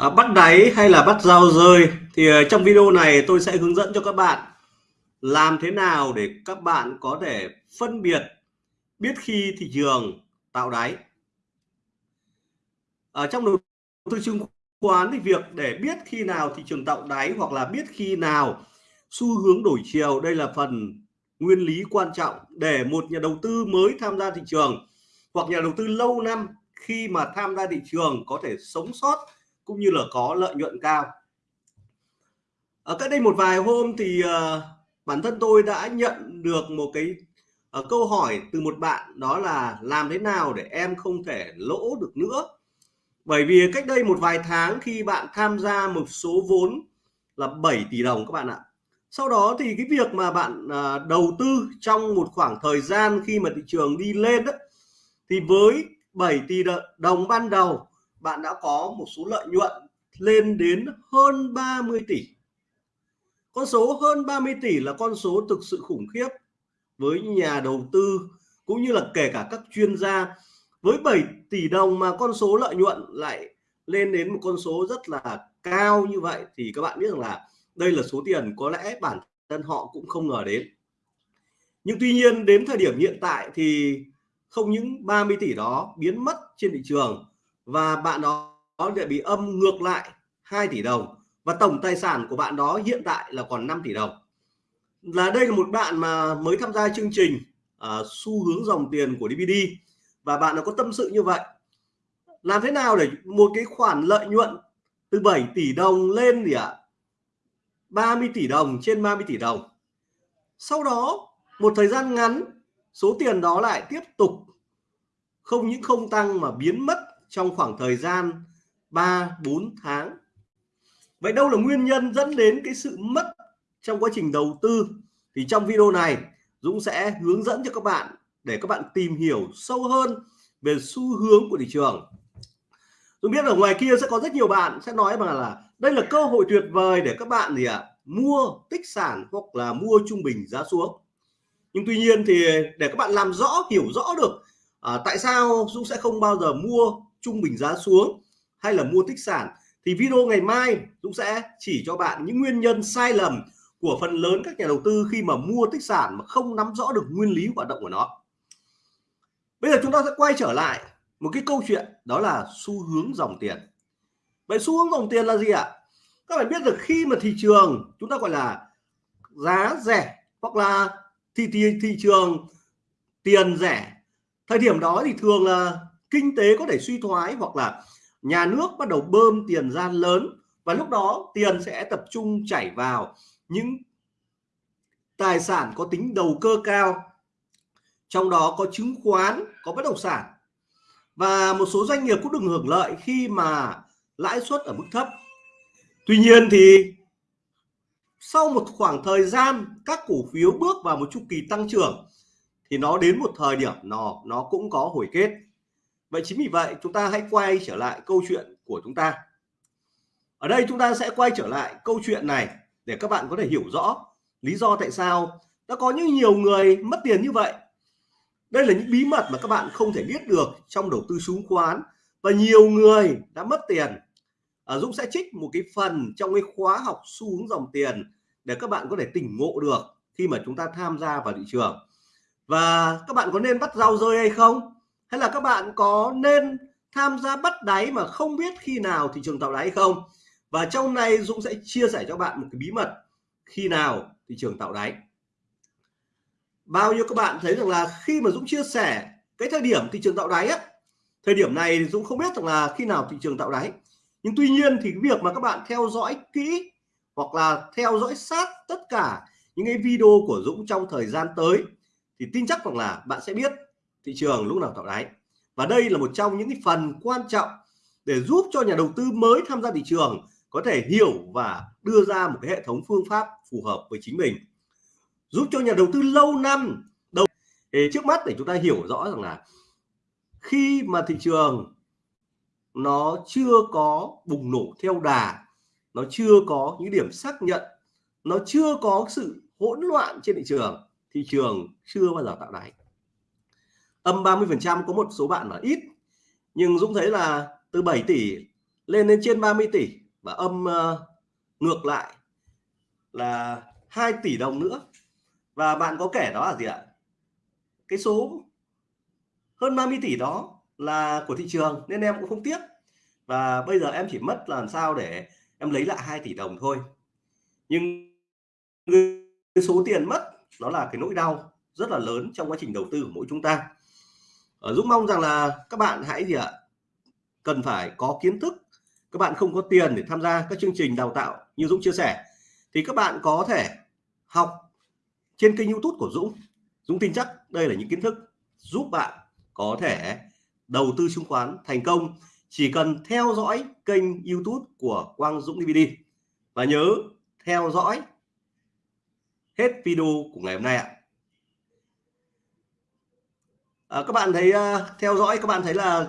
À, bắt đáy hay là bắt dao rơi? Thì ờ, trong video này tôi sẽ hướng dẫn cho các bạn làm thế nào để các bạn có thể phân biệt biết khi thị trường tạo đáy. Ở trong đầu tư chứng khoán thì việc để biết khi nào thị trường tạo đáy hoặc là biết khi nào xu hướng đổi chiều đây là phần nguyên lý quan trọng để một nhà đầu tư mới tham gia thị trường hoặc nhà đầu tư lâu năm khi mà tham gia thị trường có thể sống sót cũng như là có lợi nhuận cao. Ở cách đây một vài hôm thì uh, bản thân tôi đã nhận được một cái uh, câu hỏi từ một bạn đó là làm thế nào để em không thể lỗ được nữa? Bởi vì cách đây một vài tháng khi bạn tham gia một số vốn là 7 tỷ đồng các bạn ạ. Sau đó thì cái việc mà bạn uh, đầu tư trong một khoảng thời gian khi mà thị trường đi lên đó, thì với 7 tỷ đồng ban đầu bạn đã có một số lợi nhuận lên đến hơn 30 tỷ. Con số hơn 30 tỷ là con số thực sự khủng khiếp với nhà đầu tư cũng như là kể cả các chuyên gia. Với 7 tỷ đồng mà con số lợi nhuận lại lên đến một con số rất là cao như vậy thì các bạn biết rằng là đây là số tiền có lẽ bản thân họ cũng không ngờ đến. Nhưng tuy nhiên đến thời điểm hiện tại thì không những 30 tỷ đó biến mất trên thị trường và bạn đó lại bị âm ngược lại 2 tỷ đồng và tổng tài sản của bạn đó hiện tại là còn 5 tỷ đồng. Là đây là một bạn mà mới tham gia chương trình uh, xu hướng dòng tiền của DVD và bạn đã có tâm sự như vậy. Làm thế nào để một cái khoản lợi nhuận từ 7 tỷ đồng lên gì ạ? à? 30 tỷ đồng trên 30 tỷ đồng. Sau đó một thời gian ngắn số tiền đó lại tiếp tục không những không tăng mà biến mất trong khoảng thời gian 3 4 tháng. Vậy đâu là nguyên nhân dẫn đến cái sự mất trong quá trình đầu tư? Thì trong video này Dũng sẽ hướng dẫn cho các bạn để các bạn tìm hiểu sâu hơn về xu hướng của thị trường. Dũng biết ở ngoài kia sẽ có rất nhiều bạn sẽ nói bằng là đây là cơ hội tuyệt vời để các bạn gì ạ à, mua tích sản hoặc là mua trung bình giá xuống. Nhưng tuy nhiên thì để các bạn làm rõ hiểu rõ được à, tại sao Dũng sẽ không bao giờ mua trung bình giá xuống hay là mua tích sản thì video ngày mai Dũng sẽ chỉ cho bạn những nguyên nhân sai lầm của phần lớn các nhà đầu tư khi mà mua tích sản mà không nắm rõ được nguyên lý hoạt động của nó. Bây giờ chúng ta sẽ quay trở lại một cái câu chuyện đó là xu hướng dòng tiền. Vậy xu hướng dòng tiền là gì ạ? Các bạn biết được khi mà thị trường chúng ta gọi là giá rẻ hoặc là thị thị, thị trường tiền rẻ thời điểm đó thì thường là kinh tế có thể suy thoái hoặc là nhà nước bắt đầu bơm tiền ra lớn, và lúc đó tiền sẽ tập trung chảy vào những tài sản có tính đầu cơ cao, trong đó có chứng khoán, có bất động sản. Và một số doanh nghiệp cũng được hưởng lợi khi mà lãi suất ở mức thấp. Tuy nhiên thì sau một khoảng thời gian các cổ phiếu bước vào một chu kỳ tăng trưởng, thì nó đến một thời điểm nó nó cũng có hồi kết vậy chính vì vậy chúng ta hãy quay trở lại câu chuyện của chúng ta. Ở đây chúng ta sẽ quay trở lại câu chuyện này để các bạn có thể hiểu rõ lý do tại sao đã có những nhiều người mất tiền như vậy. Đây là những bí mật mà các bạn không thể biết được trong đầu tư chứng khoán và nhiều người đã mất tiền. À, Dũng sẽ trích một cái phần trong cái khóa học xu hướng dòng tiền để các bạn có thể tỉnh ngộ được khi mà chúng ta tham gia vào thị trường. Và các bạn có nên bắt rau rơi hay không? Hay là các bạn có nên tham gia bắt đáy mà không biết khi nào thị trường tạo đáy không? Và trong này Dũng sẽ chia sẻ cho bạn một cái bí mật khi nào thị trường tạo đáy. Bao nhiêu các bạn thấy rằng là khi mà Dũng chia sẻ cái thời điểm thị trường tạo đáy á, thời điểm này Dũng không biết rằng là khi nào thị trường tạo đáy. Nhưng tuy nhiên thì cái việc mà các bạn theo dõi kỹ hoặc là theo dõi sát tất cả những cái video của Dũng trong thời gian tới thì tin chắc rằng là bạn sẽ biết thị trường lúc nào tạo đáy. Và đây là một trong những cái phần quan trọng để giúp cho nhà đầu tư mới tham gia thị trường có thể hiểu và đưa ra một cái hệ thống phương pháp phù hợp với chính mình. Giúp cho nhà đầu tư lâu năm đầu thì trước mắt để chúng ta hiểu rõ rằng là khi mà thị trường nó chưa có bùng nổ theo đà, nó chưa có những điểm xác nhận, nó chưa có sự hỗn loạn trên thị trường thị trường chưa bao giờ tạo đáy âm 30 phần trăm có một số bạn là ít. Nhưng Dũng thấy là từ 7 tỷ lên đến trên 30 tỷ và âm uh, ngược lại là 2 tỷ đồng nữa. Và bạn có kể đó là gì ạ? Cái số hơn 30 tỷ đó là của thị trường nên em cũng không tiếc. Và bây giờ em chỉ mất làm sao để em lấy lại 2 tỷ đồng thôi. Nhưng cái số tiền mất nó là cái nỗi đau rất là lớn trong quá trình đầu tư của mỗi chúng ta. Ờ, Dũng mong rằng là các bạn hãy gì ạ? Cần phải có kiến thức. Các bạn không có tiền để tham gia các chương trình đào tạo như Dũng chia sẻ. Thì các bạn có thể học trên kênh YouTube của Dũng. Dũng tin chắc đây là những kiến thức giúp bạn có thể đầu tư chứng khoán thành công. Chỉ cần theo dõi kênh YouTube của Quang Dũng DVD và nhớ theo dõi hết video của ngày hôm nay ạ à, các bạn thấy uh, theo dõi các bạn thấy là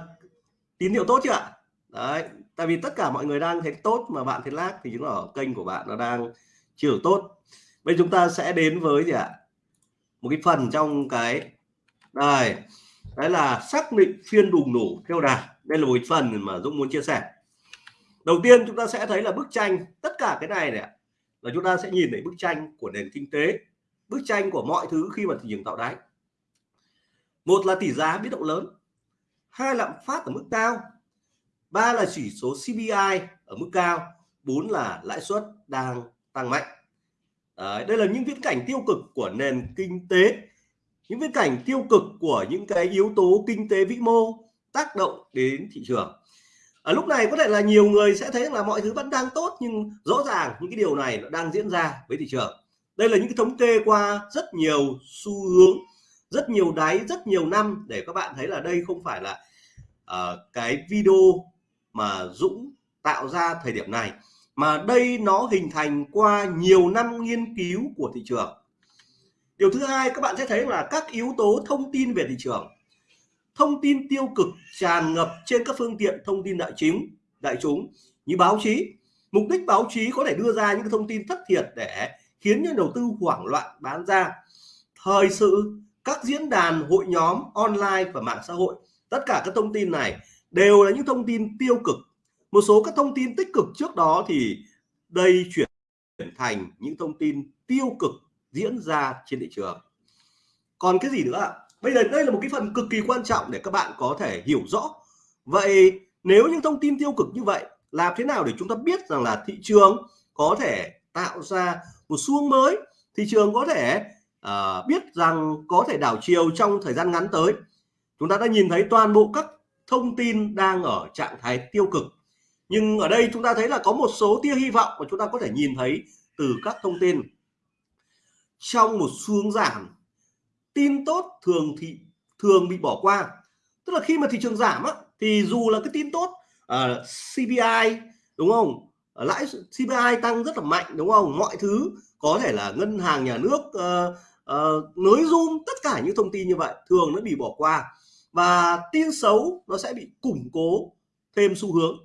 tín hiệu tốt chưa ạ? Đấy tại vì tất cả mọi người đang thấy tốt mà bạn thấy lag thì chứng tỏ kênh của bạn nó đang chưa được tốt. Bây chúng ta sẽ đến với gì ạ? Một cái phần trong cái đây đấy là xác định phiên bùng nổ theo đà. Đây là một phần mà Dũng muốn chia sẻ. Đầu tiên chúng ta sẽ thấy là bức tranh tất cả cái này này là chúng ta sẽ nhìn thấy bức tranh của nền kinh tế bức tranh của mọi thứ khi mà thị trường tạo đáy một là tỷ giá biến động lớn hai lạm phát ở mức cao ba là chỉ số CPI ở mức cao bốn là lãi suất đang tăng mạnh. Đấy, đây là những viễn cảnh tiêu cực của nền kinh tế. Những viễn cảnh tiêu cực của những cái yếu tố kinh tế vĩ mô tác động đến thị trường. Ở lúc này có thể là nhiều người sẽ thấy là mọi thứ vẫn đang tốt nhưng rõ ràng những cái điều này nó đang diễn ra với thị trường. Đây là những cái thống kê qua rất nhiều xu hướng rất nhiều đáy rất nhiều năm để các bạn thấy là đây không phải là uh, cái video mà Dũng tạo ra thời điểm này mà đây nó hình thành qua nhiều năm nghiên cứu của thị trường. Điều thứ hai các bạn sẽ thấy là các yếu tố thông tin về thị trường. Thông tin tiêu cực tràn ngập trên các phương tiện thông tin đại chúng đại chúng như báo chí. Mục đích báo chí có thể đưa ra những thông tin thất thiệt để khiến nhà đầu tư hoảng loạn bán ra. Thời sự các diễn đàn, hội nhóm, online và mạng xã hội. Tất cả các thông tin này đều là những thông tin tiêu cực. Một số các thông tin tích cực trước đó thì đây chuyển thành những thông tin tiêu cực diễn ra trên thị trường. Còn cái gì nữa ạ? Bây giờ đây là một cái phần cực kỳ quan trọng để các bạn có thể hiểu rõ. Vậy nếu những thông tin tiêu cực như vậy làm thế nào để chúng ta biết rằng là thị trường có thể tạo ra một xu mới, thị trường có thể à, biết rằng có thể đảo chiều trong thời gian ngắn tới. Chúng ta đã nhìn thấy toàn bộ các thông tin đang ở trạng thái tiêu cực. Nhưng ở đây chúng ta thấy là có một số tia hy vọng mà chúng ta có thể nhìn thấy từ các thông tin. Trong một xu giảm tin tốt thường thì thường bị bỏ qua. Tức là khi mà thị trường giảm á, thì dù là cái tin tốt à, uh, CPI đúng không? Lãi CPI tăng rất là mạnh đúng không? Mọi thứ có thể là ngân hàng nhà nước uh, Ờ, uh, nới zoom tất cả những thông tin như vậy thường nó bị bỏ qua và tin xấu nó sẽ bị củng cố thêm xu hướng.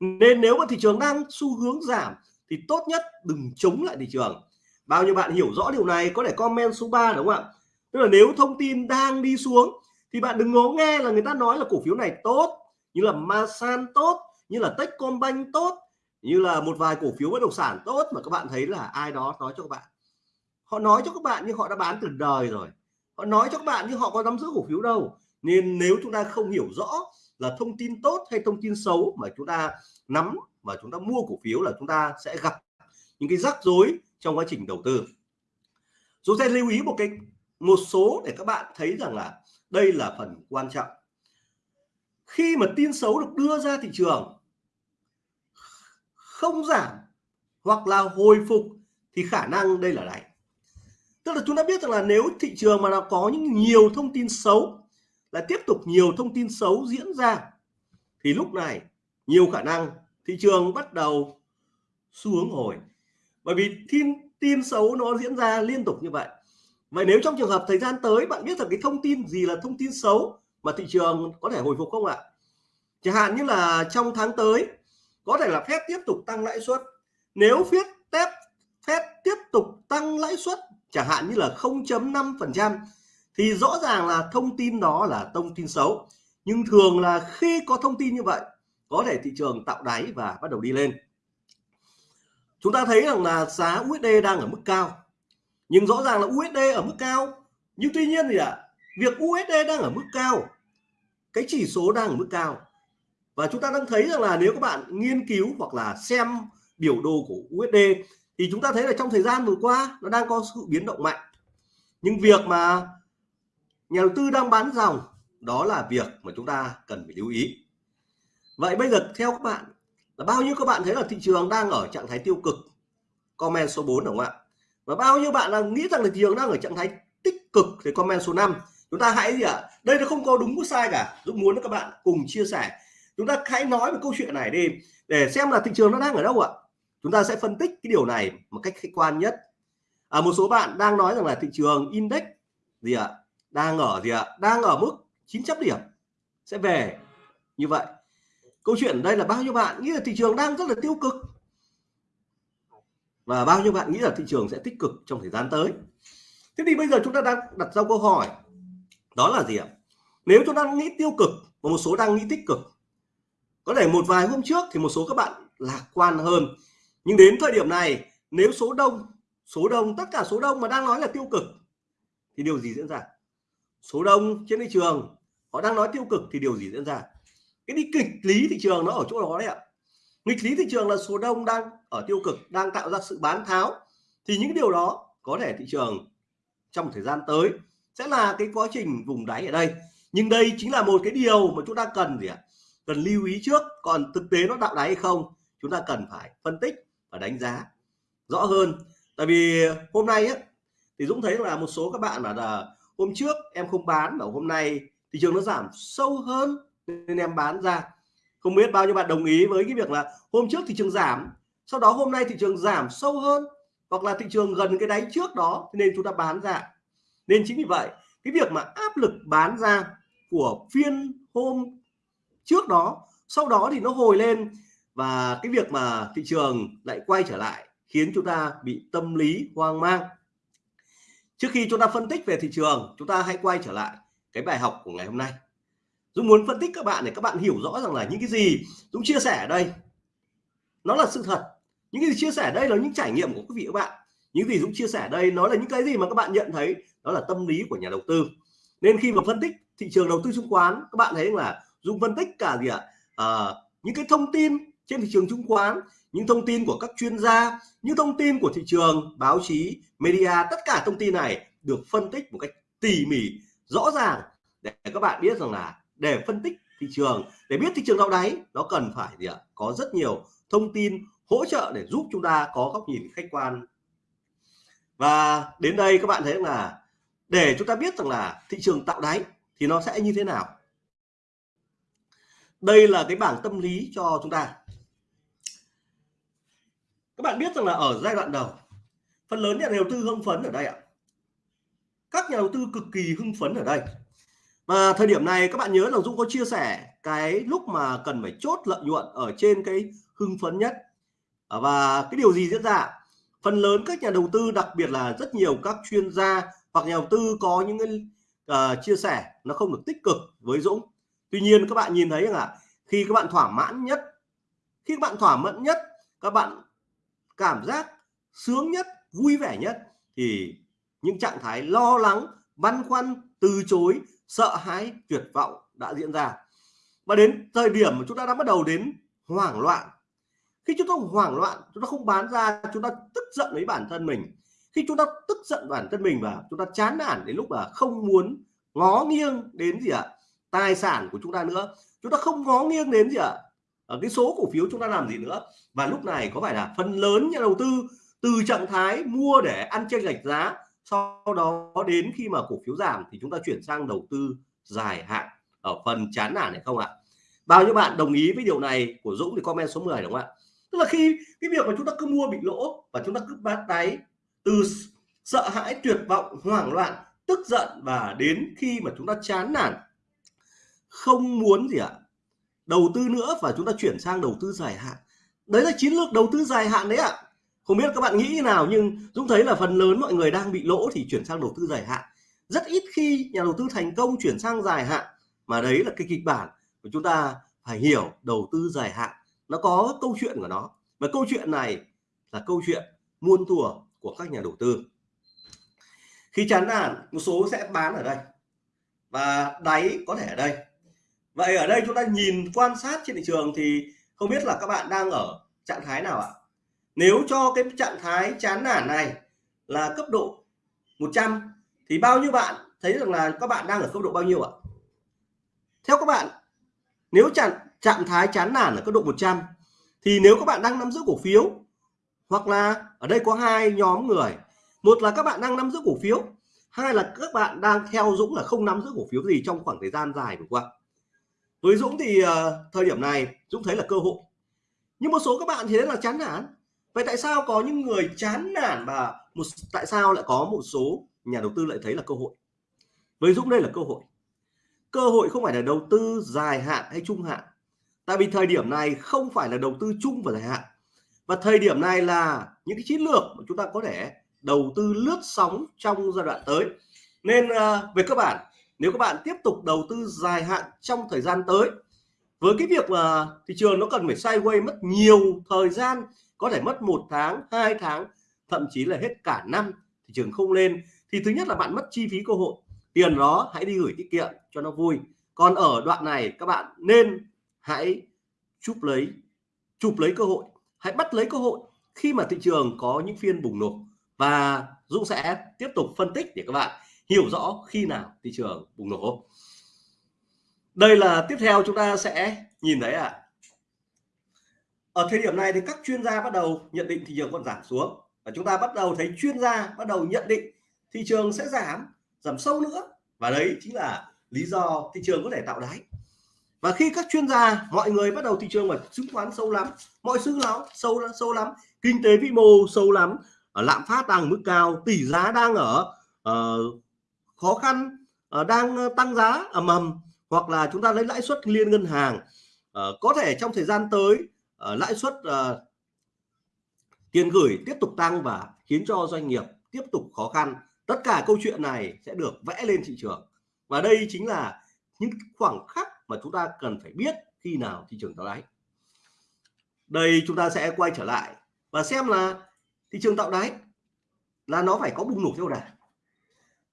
Nên nếu mà thị trường đang xu hướng giảm thì tốt nhất đừng chống lại thị trường. Bao nhiêu bạn hiểu rõ điều này có thể comment số 3 đúng không ạ? Tức là nếu thông tin đang đi xuống thì bạn đừng ngó nghe là người ta nói là cổ phiếu này tốt như là Masan tốt như là Techcombank tốt như là một vài cổ phiếu bất động sản tốt mà các bạn thấy là ai đó nói cho các bạn họ nói cho các bạn nhưng họ đã bán từ đời rồi. Họ nói cho các bạn nhưng họ có nắm giữ cổ phiếu đâu. Nên nếu chúng ta không hiểu rõ là thông tin tốt hay thông tin xấu mà chúng ta nắm và chúng ta mua cổ phiếu là chúng ta sẽ gặp những cái rắc rối trong quá trình đầu tư. Chúng ta lưu ý một cái, một số để các bạn thấy rằng là đây là phần quan trọng. Khi mà tin xấu được đưa ra thị trường, không giảm hoặc là hồi phục thì khả năng đây là đáy tức là chúng ta biết rằng là nếu thị trường mà nó có những nhiều thông tin xấu, là tiếp tục nhiều thông tin xấu diễn ra, thì lúc này nhiều khả năng thị trường bắt đầu xu hướng hồi. Bởi vì tin tin xấu nó diễn ra liên tục như vậy. Vậy nếu trong trường hợp thời gian tới bạn biết rằng cái thông tin gì là thông tin xấu mà thị trường có thể hồi phục không ạ? Chẳng hạn như là trong tháng tới, có thể là phép tiếp tục tăng lãi suất. Nếu phép tép phép tiếp tục tăng lãi suất chẳng hạn như là 0.5 phần trăm thì rõ ràng là thông tin đó là thông tin xấu. Nhưng thường là khi có thông tin như vậy có thể thị trường tạo đáy và bắt đầu đi lên. Chúng ta thấy rằng là giá USD đang ở mức cao. Nhưng rõ ràng là USD ở mức cao. Nhưng tuy nhiên thì ạ à, việc USD đang ở mức cao cái chỉ số đang ở mức cao. Và chúng ta đang thấy rằng là nếu các bạn nghiên cứu hoặc là xem biểu đồ của USD thì chúng ta thấy là trong thời gian vừa qua nó đang có sự biến động mạnh. Nhưng việc mà nhà đầu tư đang bán dòng, đó là việc mà chúng ta cần phải lưu ý. Vậy bây giờ theo các bạn, là bao nhiêu các bạn thấy là thị trường đang ở trạng thái tiêu cực? Comment số 4 đúng không ạ? Và bao nhiêu bạn là nghĩ rằng là thị trường đang ở trạng thái tích cực thì comment số 5 chúng ta hãy gì ạ? À? đây nó không có đúng có sai cả. Dũng muốn các bạn cùng chia sẻ. Chúng ta hãy nói về câu chuyện này đi, để xem là thị trường nó đang ở đâu ạ? Chúng ta sẽ phân tích cái điều này một cách khách quan nhất. À, một số bạn đang nói rằng là thị trường index gì ạ? Đang ở gì ạ? Đang ở mức 900 điểm. Sẽ về như vậy. Câu chuyện đây là bao nhiêu bạn nghĩ là thị trường đang rất là tiêu cực? Và bao nhiêu bạn nghĩ là thị trường sẽ tích cực trong thời gian tới? Thế thì bây giờ chúng ta đang đặt ra câu hỏi. Đó là gì ạ? Nếu chúng ta nghĩ tiêu cực và một số đang nghĩ tích cực có thể một vài hôm trước thì một số các bạn lạc quan hơn nhưng đến thời điểm này, nếu số đông số đông, tất cả số đông mà đang nói là tiêu cực, thì điều gì diễn ra? Số đông trên thị trường, họ đang nói tiêu cực thì điều gì diễn ra? Cái đi kịch lý thị trường nó ở chỗ đó đấy ạ. Nghịch lý thị trường là số đông đang ở tiêu cực, đang tạo ra sự bán tháo. Thì những điều đó có thể thị trường trong thời gian tới sẽ là cái quá trình vùng đáy ở đây. Nhưng đây chính là một cái điều mà chúng ta cần gì ạ? Cần lưu ý trước. Còn thực tế nó tạo đáy hay không, chúng ta cần phải phân tích và đánh giá rõ hơn. Tại vì hôm nay á, thì Dũng thấy là một số các bạn bảo là hôm trước em không bán và hôm nay thị trường nó giảm sâu hơn nên em bán ra. Không biết bao nhiêu bạn đồng ý với cái việc là hôm trước thị trường giảm, sau đó hôm nay thị trường giảm sâu hơn hoặc là thị trường gần cái đáy trước đó nên chúng ta bán ra. Nên chính vì vậy, cái việc mà áp lực bán ra của phiên hôm trước đó, sau đó thì nó hồi lên và cái việc mà thị trường lại quay trở lại khiến chúng ta bị tâm lý hoang mang. Trước khi chúng ta phân tích về thị trường chúng ta hãy quay trở lại cái bài học của ngày hôm nay. Dũng muốn phân tích các bạn để các bạn hiểu rõ rằng là những cái gì Dũng chia sẻ ở đây nó là sự thật. Những cái gì chia sẻ đây là những trải nghiệm của quý vị các bạn. Những gì Dũng chia sẻ đây nó là những cái gì mà các bạn nhận thấy đó là tâm lý của nhà đầu tư. Nên khi mà phân tích thị trường đầu tư chứng khoán các bạn thấy là Dũng phân tích cả gì ạ? À, những cái thông tin trên thị trường chứng khoán, những thông tin của các chuyên gia, những thông tin của thị trường, báo chí, media, tất cả thông tin này được phân tích một cách tỉ mỉ, rõ ràng để các bạn biết rằng là để phân tích thị trường, để biết thị trường đau đáy, nó cần phải gì ạ? Có rất nhiều thông tin hỗ trợ để giúp chúng ta có góc nhìn khách quan. Và đến đây các bạn thấy là để chúng ta biết rằng là thị trường tạo đáy thì nó sẽ như thế nào? Đây là cái bảng tâm lý cho chúng ta các bạn biết rằng là ở giai đoạn đầu phần lớn nhà đầu tư hưng phấn ở đây ạ. Các nhà đầu tư cực kỳ hưng phấn ở đây. Và thời điểm này các bạn nhớ là Dũng có chia sẻ cái lúc mà cần phải chốt lợi nhuận ở trên cái hưng phấn nhất. À, và cái điều gì diễn ra phần lớn các nhà đầu tư đặc biệt là rất nhiều các chuyên gia hoặc nhà đầu tư có những cái uh, chia sẻ nó không được tích cực với Dũng. Tuy nhiên các bạn nhìn thấy rằng là khi các bạn thỏa mãn nhất khi các bạn thỏa mãn nhất các bạn cảm giác sướng nhất, vui vẻ nhất thì những trạng thái lo lắng, băn khoăn, từ chối, sợ hãi, tuyệt vọng đã diễn ra. Và đến thời điểm mà chúng ta đã bắt đầu đến hoảng loạn, khi chúng ta hoảng loạn, chúng ta không bán ra, chúng ta tức giận với bản thân mình. Khi chúng ta tức giận bản thân mình và chúng ta chán nản đến lúc là không muốn ngó nghiêng đến gì ạ? Tài sản của chúng ta nữa. Chúng ta không ngó nghiêng đến gì ạ? Ở cái số cổ phiếu chúng ta làm gì nữa? Và lúc này có phải là phần lớn nhà đầu tư từ trạng thái mua để ăn chênh lệch giá, sau đó đến khi mà cổ phiếu giảm thì chúng ta chuyển sang đầu tư dài hạn ở phần chán nản này không ạ? Bao nhiêu bạn đồng ý với điều này của Dũng thì comment số 10 đúng không ạ? Tức là khi cái việc mà chúng ta cứ mua bị lỗ và chúng ta cứ bán đáy từ sợ hãi, tuyệt vọng, hoảng loạn, tức giận và đến khi mà chúng ta chán nản, không muốn gì ạ? Đầu tư nữa và chúng ta chuyển sang đầu tư dài hạn. Đấy là chiến lược đầu tư dài hạn đấy ạ. Không biết các bạn nghĩ như nào, nhưng Dũng thấy là phần lớn mọi người đang bị lỗ thì chuyển sang đầu tư dài hạn. Rất ít khi nhà đầu tư thành công chuyển sang dài hạn, mà đấy là cái kịch bản của chúng ta phải hiểu đầu tư dài hạn nó có câu chuyện của nó. Và câu chuyện này là câu chuyện muôn thuở của các nhà đầu tư. Khi chán nản, một số sẽ bán ở đây và đáy có thể ở đây vậy ở đây chúng ta nhìn quan sát trên thị trường thì không biết là các bạn đang ở trạng thái nào ạ? Nếu cho cái trạng thái chán nản này là cấp độ 100 thì bao nhiêu bạn thấy rằng là các bạn đang ở cấp độ bao nhiêu ạ? Theo các bạn, nếu trạng trạng thái chán nản ở cấp độ 100 thì nếu các bạn đang nắm giữ cổ phiếu hoặc là ở đây có hai nhóm người, một là các bạn đang nắm giữ cổ phiếu, hai là các bạn đang theo Dũng là không nắm giữ cổ phiếu gì trong khoảng thời gian dài vừa qua với Dũng thì uh, thời điểm này Dũng thấy là cơ hội. Nhưng một số các bạn thì thấy là chán nản. Vậy tại sao có những người chán nản và một tại sao lại có một số nhà đầu tư lại thấy là cơ hội? Với Dũng đây là cơ hội. Cơ hội không phải là đầu tư dài hạn hay trung hạn. Tại vì thời điểm này không phải là đầu tư chung và dài hạn. Và thời điểm này là những cái chiến lược mà chúng ta có thể đầu tư lướt sóng trong giai đoạn tới. Nên uh, về cơ bản nếu các bạn tiếp tục đầu tư dài hạn trong thời gian tới, với cái việc mà thị trường nó cần phải sideways mất nhiều thời gian, có thể mất một tháng, hai tháng, thậm chí là hết cả năm, thị trường không lên, thì thứ nhất là bạn mất chi phí cơ hội. Tiền đó hãy đi gửi tiết kiệm cho nó vui. Còn ở đoạn này, các bạn nên hãy chụp lấy chụp lấy cơ hội. Hãy bắt lấy cơ hội khi mà thị trường có những phiên bùng nổ. Và Dũng sẽ tiếp tục phân tích để các bạn hiểu rõ khi nào thị trường bùng nổ. Đây là tiếp theo chúng ta sẽ nhìn thấy ạ. À. ở thời điểm này thì các chuyên gia bắt đầu nhận định thị trường còn giảm xuống và chúng ta bắt đầu thấy chuyên gia bắt đầu nhận định thị trường sẽ giảm giảm sâu nữa. Và đấy chính là lý do thị trường có thể tạo đáy. Và khi các chuyên gia mọi người bắt đầu thị trường mà chứng khoán sâu lắm mọi thứ nó sâu sâu lắm kinh tế vĩ mô sâu lắm lạm phát đang mức cao tỷ giá đang ở uh, khó khăn ờ, đang ờ, tăng giá ầm ầm, hoặc là chúng ta lấy lãi suất liên ngân hàng ờ, có thể trong thời gian tới lãi suất tiền gửi tiếp tục tăng và khiến cho doanh nghiệp tiếp tục khó khăn. Tất cả câu chuyện này sẽ được vẽ lên thị trường. Và đây chính là những khoảng khắc mà chúng ta cần phải biết khi nào thị trường tạo đáy. Đây chúng ta sẽ quay trở lại và xem là thị trường tạo đáy là nó phải có bùng nổ theo đà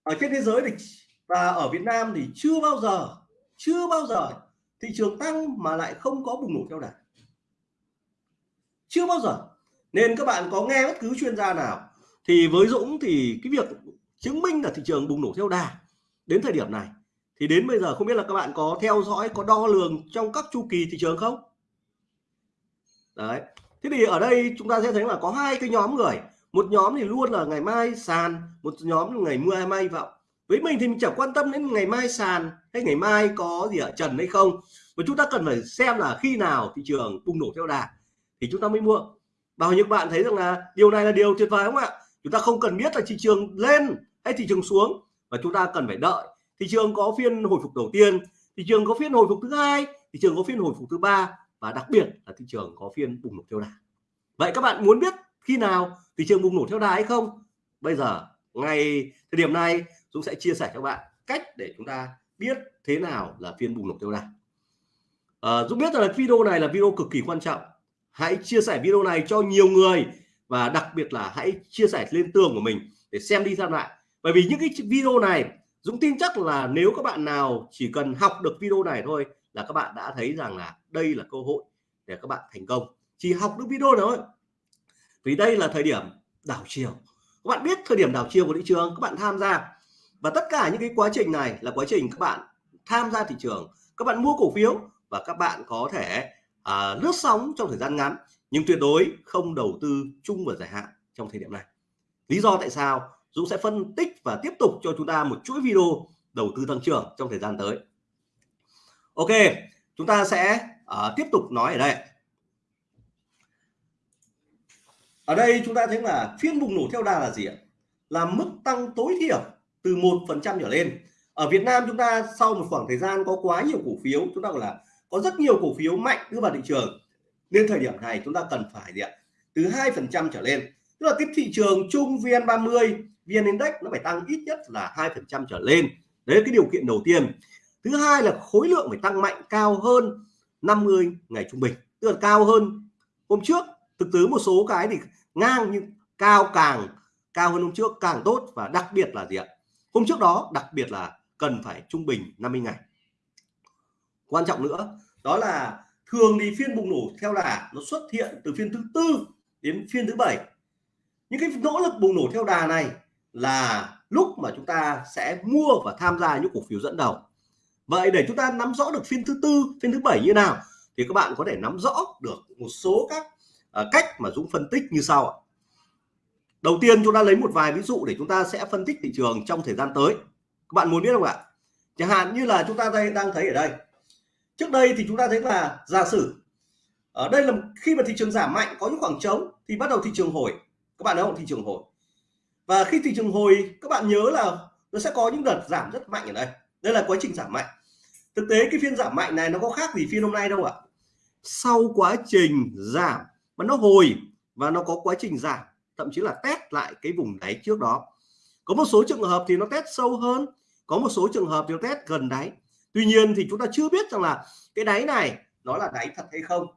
ở trên thế giới thì và ở Việt Nam thì chưa bao giờ, chưa bao giờ thị trường tăng mà lại không có bùng nổ theo đà. Chưa bao giờ. Nên các bạn có nghe bất cứ chuyên gia nào, thì với Dũng thì cái việc chứng minh là thị trường bùng nổ theo đà đến thời điểm này, thì đến bây giờ không biết là các bạn có theo dõi, có đo lường trong các chu kỳ thị trường không? Đấy. Thế thì ở đây chúng ta sẽ thấy là có hai cái nhóm người một nhóm thì luôn là ngày mai sàn, một nhóm là ngày mưa mai vọng. Với mình thì mình chẳng quan tâm đến ngày mai sàn hay ngày mai có gì ở trần hay không. Mà chúng ta cần phải xem là khi nào thị trường bùng nổ theo đà thì chúng ta mới mua. Bao nhiêu bạn thấy rằng là điều này là điều tuyệt vời không ạ? Chúng ta không cần biết là thị trường lên hay thị trường xuống và chúng ta cần phải đợi. Thị trường có phiên hồi phục đầu tiên, thị trường có phiên hồi phục thứ hai, thị trường có phiên hồi phục thứ ba và đặc biệt là thị trường có phiên bùng nổ theo đà. Vậy các bạn muốn biết khi nào thị trường bùng nổ theo đà hay không? Bây giờ ngày thời điểm này Dũng sẽ chia sẻ cho bạn cách để chúng ta biết thế nào là phiên bùng nổ theo đà. À, Dũng biết là video này là video cực kỳ quan trọng. Hãy chia sẻ video này cho nhiều người và đặc biệt là hãy chia sẻ lên tường của mình để xem đi xem lại. Bởi vì những cái video này Dũng tin chắc là nếu các bạn nào chỉ cần học được video này thôi là các bạn đã thấy rằng là đây là cơ hội để các bạn thành công. Chỉ học được video thôi vì đây là thời điểm đảo chiều. Các bạn biết thời điểm đảo chiều của thị trường các bạn tham gia. Và tất cả những cái quá trình này là quá trình các bạn tham gia thị trường. Các bạn mua cổ phiếu và các bạn có thể à, lướt sóng trong thời gian ngắn nhưng tuyệt đối không đầu tư chung và dài hạn trong thời điểm này. Lý do tại sao? Dũng sẽ phân tích và tiếp tục cho chúng ta một chuỗi video đầu tư tăng trưởng trong thời gian tới. Ok chúng ta sẽ uh, tiếp tục nói ở đây. Ở đây chúng ta thấy là phiên bùng nổ theo đà là gì ạ? Là mức tăng tối thiểu từ một phần trăm trở lên. Ở Việt Nam chúng ta sau một khoảng thời gian có quá nhiều cổ phiếu, chúng ta gọi là có rất nhiều cổ phiếu mạnh đưa vào thị trường. Nên thời điểm này chúng ta cần phải gì ạ? Từ hai phần trăm trở lên. Tức là cái thị trường chung VN30 VN Index nó phải tăng ít nhất là hai phần trăm trở lên. Đấy là cái điều kiện đầu tiên. Thứ hai là khối lượng phải tăng mạnh cao hơn 50 ngày trung bình. Tức là cao hơn hôm trước. Thực tế một số cái thì ngang nhưng cao càng, cao hơn hôm trước, càng tốt và đặc biệt là gì ạ? Hôm trước đó đặc biệt là cần phải trung bình 50 ngày. Quan trọng nữa, đó là thường thì phiên bùng nổ theo đà nó xuất hiện từ phiên thứ tư đến phiên thứ bảy. Những cái nỗ lực bùng nổ theo đà này là lúc mà chúng ta sẽ mua và tham gia những cổ phiếu dẫn đầu. Vậy để chúng ta nắm rõ được phiên thứ tư, phiên thứ bảy như nào thì các bạn có thể nắm rõ được một số các Ờ, cách mà Dũng phân tích như sau ạ. Đầu tiên chúng ta lấy một vài ví dụ để chúng ta sẽ phân tích thị trường trong thời gian tới. Các bạn muốn biết không ạ? Chẳng hạn như là chúng ta đây đang thấy ở đây. Trước đây thì chúng ta thấy là giả sử, ở đây là khi mà thị trường giảm mạnh, có những khoảng trống thì bắt đầu thị trường hồi. Các bạn thấy không? Thị trường hồi. Và khi thị trường hồi, các bạn nhớ là nó sẽ có những đợt giảm rất mạnh ở đây. Đây là quá trình giảm mạnh. Thực tế cái phiên giảm mạnh này nó có khác gì phiên hôm nay đâu ạ. Sau quá trình giảm mà nó hồi và nó có quá trình giảm, thậm chí là test lại cái vùng đáy trước đó. Có một số trường hợp thì nó test sâu hơn, có một số trường hợp thì nó test gần đáy. Tuy nhiên thì chúng ta chưa biết rằng là cái đáy này nó là đáy thật hay không.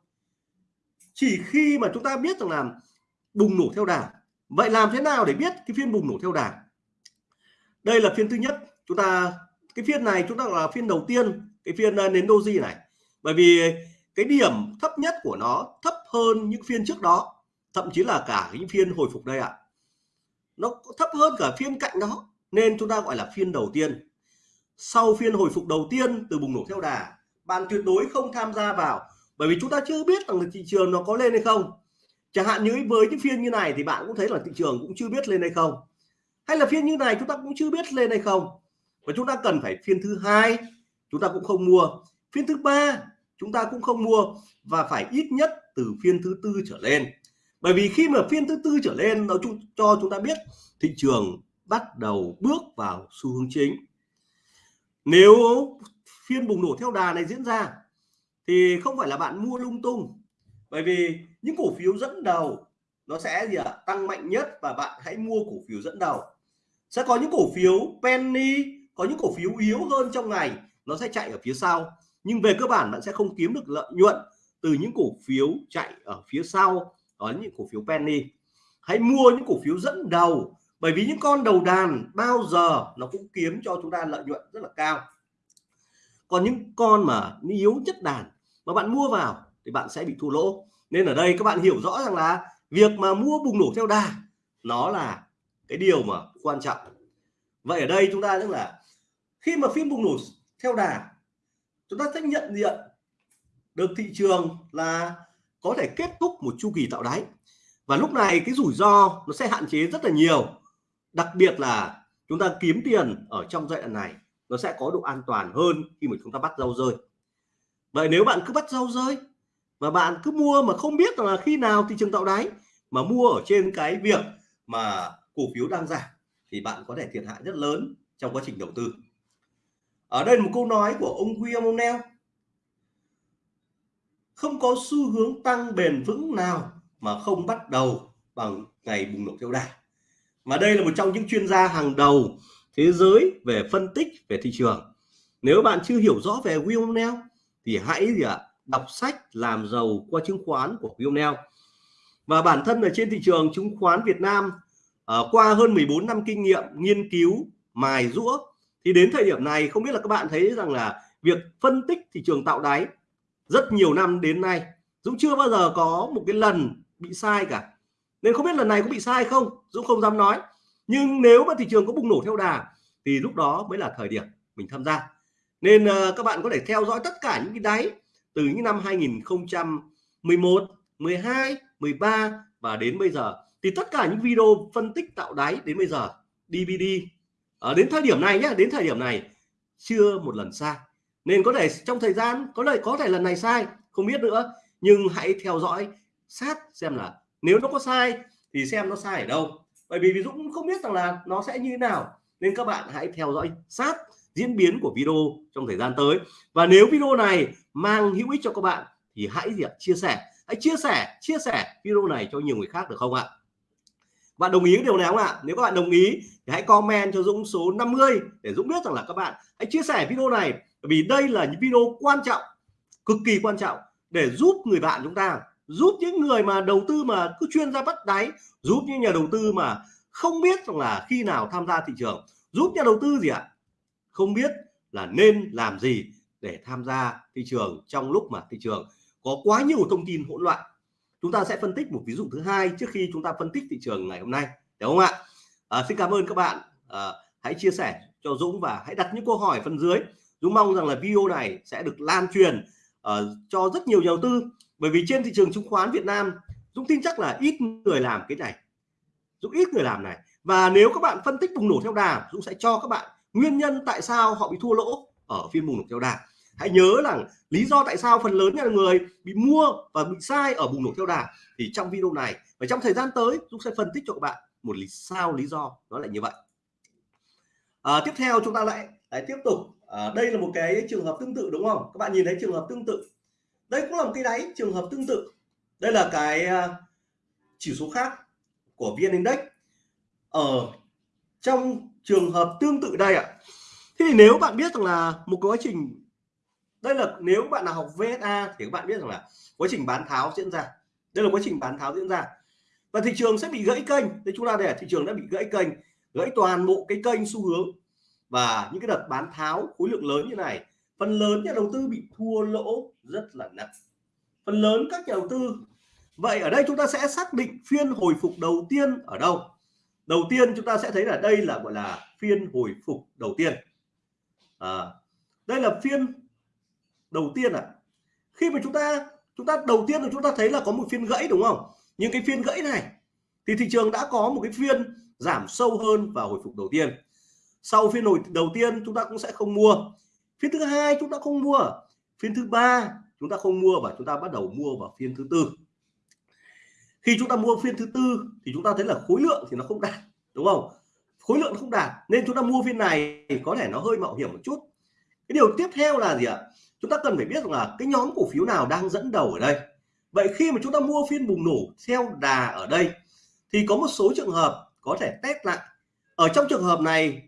Chỉ khi mà chúng ta biết rằng là bùng nổ theo đà vậy làm thế nào để biết cái phiên bùng nổ theo đà đây là phiên thứ nhất. Chúng ta, cái phiên này chúng ta là phiên đầu tiên, cái phiên ờ, nến doji này. Bởi vì cái điểm thấp nhất của nó, thấp hơn những phiên trước đó, thậm chí là cả những phiên hồi phục đây ạ. À. nó thấp hơn cả phiên cạnh đó, nên chúng ta gọi là phiên đầu tiên. Sau phiên hồi phục đầu tiên từ bùng nổ theo đà, bạn tuyệt đối không tham gia vào, bởi vì chúng ta chưa biết rằng thị trường nó có lên hay không. Chẳng hạn như với những phiên như này thì bạn cũng thấy là thị trường cũng chưa biết lên hay không. Hay là phiên như này chúng ta cũng chưa biết lên hay không. Và chúng ta cần phải phiên thứ hai, chúng ta cũng không mua. Phiên thứ ba chúng ta cũng không mua và phải ít nhất từ phiên thứ tư trở lên. Bởi vì khi mà phiên thứ tư trở lên, nó cho chúng ta biết thị trường bắt đầu bước vào xu hướng chính. Nếu phiên bùng nổ theo đà này diễn ra, thì không phải là bạn mua lung tung, bởi vì những cổ phiếu dẫn đầu nó sẽ gì ạ? Tăng mạnh nhất và bạn hãy mua cổ phiếu dẫn đầu. Sẽ có những cổ phiếu penny, có những cổ phiếu yếu hơn trong ngày, nó sẽ chạy ở phía sau nhưng về cơ bản bạn sẽ không kiếm được lợi nhuận từ những cổ phiếu chạy ở phía sau ở những cổ phiếu penny. Hãy mua những cổ phiếu dẫn đầu, bởi vì những con đầu đàn bao giờ nó cũng kiếm cho chúng ta lợi nhuận rất là cao. Còn những con mà yếu chất đàn mà bạn mua vào thì bạn sẽ bị thua lỗ. Nên ở đây các bạn hiểu rõ rằng là việc mà mua bùng nổ theo đà, nó là cái điều mà quan trọng. Vậy ở đây chúng ta tức là khi mà phim bùng nổ theo đà chúng ta sẽ nhận diện được thị trường là có thể kết thúc một chu kỳ tạo đáy. Và lúc này cái rủi ro nó sẽ hạn chế rất là nhiều. Đặc biệt là chúng ta kiếm tiền ở trong giai đoạn này, nó sẽ có độ an toàn hơn khi mà chúng ta bắt rau rơi. Vậy nếu bạn cứ bắt rau rơi và bạn cứ mua mà không biết là khi nào thị trường tạo đáy mà mua ở trên cái việc mà cổ phiếu đang giảm thì bạn có thể thiệt hại rất lớn trong quá trình đầu tư ở đây một câu nói của ông William O'Neill không có xu hướng tăng bền vững nào mà không bắt đầu bằng ngày bùng nổ theo đà. Mà đây là một trong những chuyên gia hàng đầu thế giới về phân tích về thị trường. Nếu bạn chưa hiểu rõ về William O'Neill thì hãy gì ạ đọc sách làm giàu qua chứng khoán của William O'Neill và bản thân ở trên thị trường chứng khoán Việt Nam uh, qua hơn 14 năm kinh nghiệm nghiên cứu mài rũa thì đến thời điểm này không biết là các bạn thấy rằng là việc phân tích thị trường tạo đáy rất nhiều năm đến nay Dũng chưa bao giờ có một cái lần bị sai cả. Nên không biết lần này có bị sai không Dũng không dám nói. Nhưng nếu mà thị trường có bùng nổ theo đà thì lúc đó mới là thời điểm mình tham gia. Nên uh, các bạn có thể theo dõi tất cả những cái đáy từ những năm 2011 12 13 và đến bây giờ. Thì tất cả những video phân tích tạo đáy đến bây giờ DVD ở đến thời điểm này nhé đến thời điểm này, chưa một lần sai. Nên có thể trong thời gian, có lời, có thể lần này sai, không biết nữa. Nhưng hãy theo dõi, sát xem là nếu nó có sai, thì xem nó sai ở đâu. Bởi vì ví dụ không biết rằng là nó sẽ như thế nào. Nên các bạn hãy theo dõi, sát diễn biến của video trong thời gian tới. Và nếu video này mang hữu ích cho các bạn, thì hãy chia sẻ. Hãy chia sẻ chia sẻ video này cho nhiều người khác được không ạ? Bạn đồng ý điều này không ạ? Nếu các bạn đồng ý thì hãy comment cho Dũng số 50 để Dũng biết rằng là các bạn hãy chia sẻ video này. Vì đây là những video quan trọng, cực kỳ quan trọng để giúp người bạn chúng ta, giúp những người mà đầu tư mà cứ chuyên ra bắt đáy, giúp những nhà đầu tư mà không biết rằng là khi nào tham gia thị trường, giúp nhà đầu tư gì ạ? Không biết là nên làm gì để tham gia thị trường trong lúc mà thị trường có quá nhiều thông tin hỗn loạn chúng ta sẽ phân tích một ví dụ thứ hai trước khi chúng ta phân tích thị trường ngày hôm nay đúng không ạ? À, xin cảm ơn các bạn. À, hãy chia sẻ cho Dũng và hãy đặt những câu hỏi phần dưới. Dũng mong rằng là video này sẽ được lan truyền uh, cho rất nhiều nhà đầu tư. Bởi vì trên thị trường chứng khoán Việt Nam Dũng tin chắc là ít người làm cái này. Dũng ít người làm này. Và nếu các bạn phân tích bùng nổ theo đà Dũng sẽ cho các bạn nguyên nhân tại sao họ bị thua lỗ ở phiên bùng nổ theo đà hãy nhớ rằng lý do tại sao phần lớn nhà người bị mua và bị sai ở bùng nổ theo đà thì trong video này và trong thời gian tới Dũng sẽ phân tích cho các bạn một lý sao lý do nó lại như vậy. À, tiếp theo chúng ta lại, lại tiếp tục. À, đây là một cái trường hợp tương tự đúng không? Các bạn nhìn thấy trường hợp tương tự. Đây cũng là một cái đáy trường hợp tương tự. Đây là cái à, chỉ số khác của vn index. Ở trong trường hợp tương tự đây ạ. Thì nếu bạn biết rằng là một quá trình đây là nếu bạn nào học VSA thì các bạn biết rằng là quá trình bán tháo diễn ra. Đây là quá trình bán tháo diễn ra. Và thị trường sẽ bị gãy kênh. Thì chúng ta để thị trường đã bị gãy kênh gãy toàn bộ cái kênh xu hướng. Và những cái đợt bán tháo khối lượng lớn như này phần lớn nhà đầu tư bị thua lỗ rất là nặng. Phần lớn các nhà đầu tư. Vậy ở đây chúng ta sẽ xác định phiên hồi phục đầu tiên ở đâu? Đầu tiên chúng ta sẽ thấy là đây là gọi là phiên hồi phục đầu tiên. À, đây là phiên đầu tiên à khi mà chúng ta chúng ta đầu tiên là chúng ta thấy là có một phiên gãy, đúng không? Nhưng cái phiên gãy này thì thị trường đã có một cái phiên giảm sâu hơn và hồi phục đầu tiên. Sau phiên hồi đầu tiên, chúng ta cũng sẽ không mua. Phiên thứ hai, chúng ta không mua. Phiên thứ ba, chúng ta không mua và chúng ta bắt đầu mua vào phiên thứ tư. Khi chúng ta mua phiên thứ tư thì chúng ta thấy là khối lượng thì nó không đạt, đúng không? Khối lượng không đạt, nên chúng ta mua phiên này thì có thể nó hơi mạo hiểm một chút. Cái điều tiếp theo là gì ạ? Chúng ta cần phải biết là cái nhóm cổ phiếu nào đang dẫn đầu ở đây. Vậy khi mà chúng ta mua phiên bùng nổ theo đà ở đây, thì có một số trường hợp có thể test lại. Ở trong trường hợp này,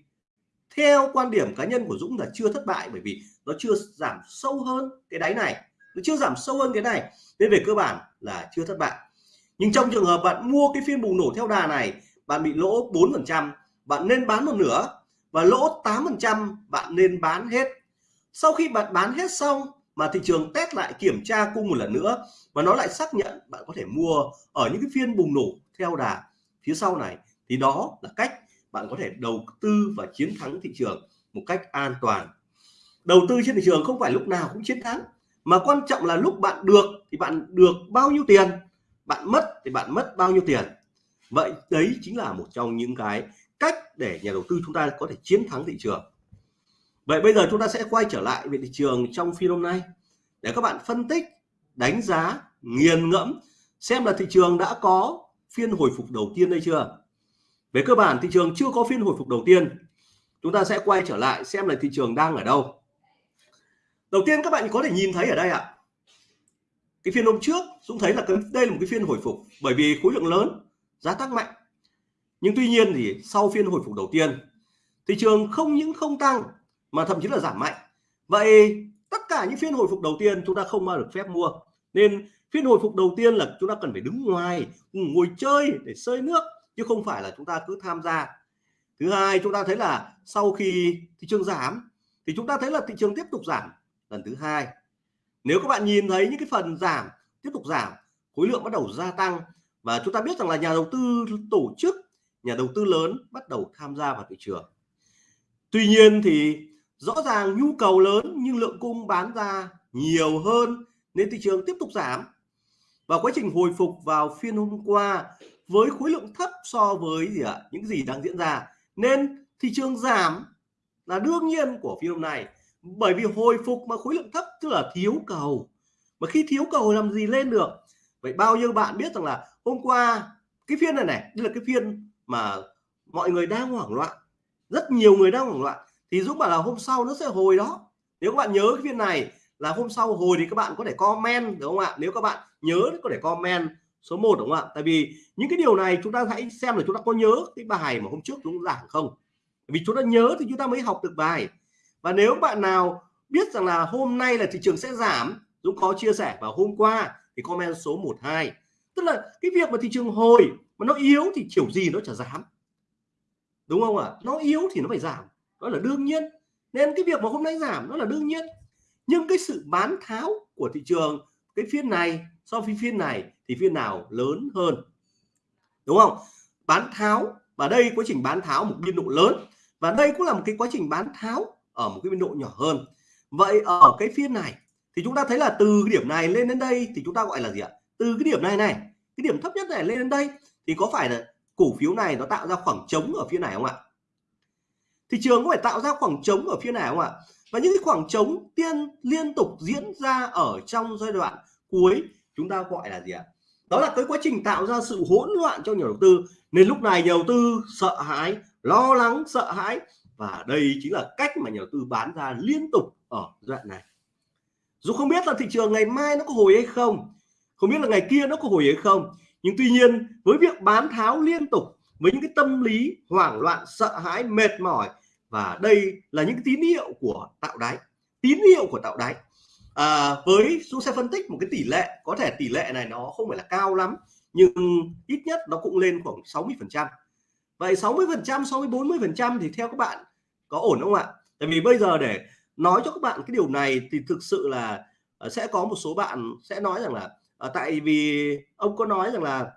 theo quan điểm cá nhân của Dũng là chưa thất bại, bởi vì nó chưa giảm sâu hơn cái đáy này. Nó chưa giảm sâu hơn cái này, nên về cơ bản là chưa thất bại. Nhưng trong trường hợp bạn mua cái phiên bùng nổ theo đà này, bạn bị lỗ 4 phần trăm, bạn nên bán một nửa, và lỗ 8 phần trăm bạn nên bán hết sau khi bạn bán hết xong mà thị trường test lại kiểm tra cung một lần nữa và nó lại xác nhận bạn có thể mua ở những cái phiên bùng nổ theo đà phía sau này, thì đó là cách bạn có thể đầu tư và chiến thắng thị trường một cách an toàn. Đầu tư trên thị trường không phải lúc nào cũng chiến thắng, mà quan trọng là lúc bạn được thì bạn được bao nhiêu tiền, bạn mất thì bạn mất bao nhiêu tiền. Vậy đấy chính là một trong những cái cách để nhà đầu tư chúng ta có thể chiến thắng thị trường vậy bây giờ chúng ta sẽ quay trở lại về thị trường trong phiên hôm nay để các bạn phân tích, đánh giá, nghiền ngẫm xem là thị trường đã có phiên hồi phục đầu tiên đây chưa. Về cơ bản, thị trường chưa có phiên hồi phục đầu tiên. Chúng ta sẽ quay trở lại xem là thị trường đang ở đâu. Đầu tiên các bạn có thể nhìn thấy ở đây ạ. Cái phiên hôm trước, Dũng thấy là đây là một cái phiên hồi phục bởi vì khối lượng lớn, giá tăng mạnh. Nhưng tuy nhiên thì sau phiên hồi phục đầu tiên, thị trường không những không tăng mà thậm chí là giảm mạnh. Vậy tất cả những phiên hồi phục đầu tiên chúng ta không bao được phép mua. Nên phiên hồi phục đầu tiên là chúng ta cần phải đứng ngoài, ngồi chơi để sơi nước, chứ không phải là chúng ta cứ tham gia. Thứ hai, chúng ta thấy là sau khi thị trường giảm, thì chúng ta thấy là thị trường tiếp tục giảm. Lần thứ hai, nếu các bạn nhìn thấy những cái phần giảm tiếp tục giảm, khối lượng bắt đầu gia tăng và chúng ta biết rằng là nhà đầu tư tổ chức, nhà đầu tư lớn bắt đầu tham gia vào thị trường. Tuy nhiên thì rõ ràng nhu cầu lớn nhưng lượng cung bán ra nhiều hơn nên thị trường tiếp tục giảm. Và quá trình hồi phục vào phiên hôm qua với khối lượng thấp so với gì ạ? Những gì đang diễn ra. Nên thị trường giảm là đương nhiên của phiên hôm nay. Bởi vì hồi phục mà khối lượng thấp tức là thiếu cầu. Mà khi thiếu cầu làm gì lên được? Vậy bao nhiêu bạn biết rằng là hôm qua cái phiên này này, đây là cái phiên mà mọi người đang hoảng loạn. Rất nhiều người đang hoảng loạn thì Dũng bảo là hôm sau nó sẽ hồi đó. Nếu các bạn nhớ cái phiên này là hôm sau hồi thì các bạn có thể comment, đúng không ạ? Nếu các bạn nhớ thì có thể comment số 1 đúng không ạ? Tại vì những cái điều này chúng ta hãy xem là chúng ta có nhớ cái bài mà hôm trước chúng giảng không? Vì chúng ta nhớ thì chúng ta mới học được bài. Và nếu bạn nào biết rằng là hôm nay là thị trường sẽ giảm, Dũng có chia sẻ vào hôm qua thì comment số 12 tức là cái việc mà thị trường hồi mà nó yếu thì kiểu gì nó chả giảm. Đúng không ạ? À? nó yếu thì nó phải giảm đó là đương nhiên. Nên cái việc mà hôm nay giảm nó là đương nhiên. Nhưng cái sự bán tháo của thị trường, cái phiên này so với phiên này thì phiên nào lớn hơn? Đúng không? Bán tháo, và đây quá trình bán tháo một biên độ lớn, và đây cũng là một cái quá trình bán tháo ở một cái biên độ nhỏ hơn. Vậy ở cái phiên này thì chúng ta thấy là từ cái điểm này lên đến đây thì chúng ta gọi là gì ạ? Từ cái điểm này này, cái điểm thấp nhất này lên đến đây thì có phải là cổ phiếu này nó tạo ra khoảng trống ở phía này không ạ? Thị trường có phải tạo ra khoảng trống ở phía nào không ạ? Và những cái khoảng trống tiên liên tục diễn ra ở trong giai đoạn cuối, chúng ta gọi là gì ạ? Đó là cái quá trình tạo ra sự hỗn loạn cho nhà đầu tư. Nên lúc này nhà đầu tư sợ hãi, lo lắng, sợ hãi. Và đây chính là cách mà nhà đầu tư bán ra liên tục ở giai đoạn này. Dù không biết là thị trường ngày mai nó có hồi hay không không biết là ngày kia nó có hồi hay không. Nhưng tuy nhiên, với việc bán tháo liên tục với những cái tâm lý hoảng loạn sợ hãi mệt mỏi. Và đây là những tín hiệu của tạo đáy. Tín hiệu của tạo đáy. À, với chúng sẽ phân tích một cái tỷ lệ có thể tỷ lệ này nó không phải là cao lắm nhưng ít nhất nó cũng lên khoảng 60 phần trăm. Vậy 60 phần trăm so với 40 phần trăm thì theo các bạn có ổn không ạ? Tại vì bây giờ để nói cho các bạn cái điều này thì thực sự là ờ, sẽ có một số bạn sẽ nói rằng là ờ, tại vì ông có nói rằng là